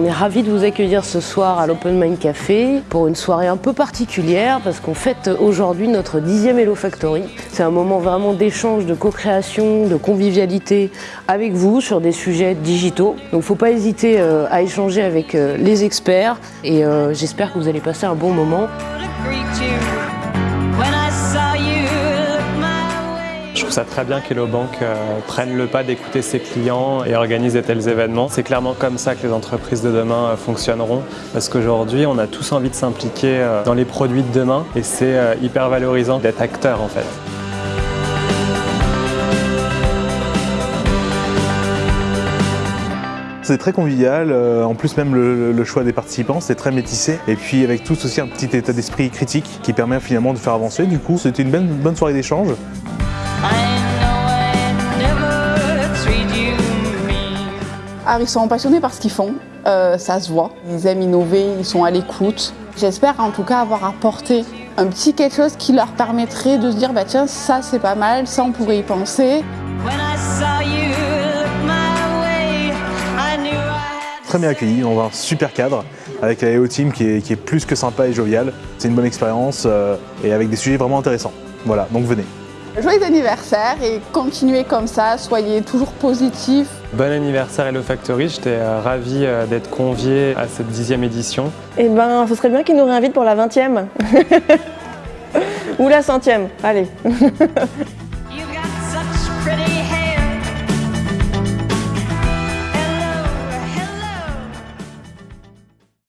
On est ravis de vous accueillir ce soir à l'Open Mind Café pour une soirée un peu particulière parce qu'on fête aujourd'hui notre dixième Hello Factory. C'est un moment vraiment d'échange, de co-création, de convivialité avec vous sur des sujets digitaux. Donc faut pas hésiter euh, à échanger avec euh, les experts et euh, j'espère que vous allez passer un bon moment. Trouve ça très bien qu'Hello Bank euh, prenne le pas d'écouter ses clients et organise de tels événements. C'est clairement comme ça que les entreprises de demain euh, fonctionneront parce qu'aujourd'hui, on a tous envie de s'impliquer euh, dans les produits de demain et c'est euh, hyper valorisant d'être acteur en fait. C'est très convivial, en plus même le, le choix des participants, c'est très métissé. Et puis avec tous aussi un petit état d'esprit critique qui permet finalement de faire avancer. Du coup, c'était une bonne, bonne soirée d'échange. Alors, ils sont passionnés par ce qu'ils font, euh, ça se voit. Ils aiment innover, ils sont à l'écoute. J'espère en tout cas avoir apporté un petit quelque chose qui leur permettrait de se dire bah tiens ça c'est pas mal, ça on pourrait y penser. Très bien accueilli, on a un super cadre avec la EO Team qui est, qui est plus que sympa et jovial. C'est une bonne expérience euh, et avec des sujets vraiment intéressants. Voilà, donc venez. Joyeux anniversaire et continuez comme ça, soyez toujours positifs. Bon anniversaire Hello Factory, j'étais euh, ravi euh, d'être convié à cette dixième édition. Eh ben, ce serait bien qu'ils nous réinvitent pour la 20e. Ou la centième, allez.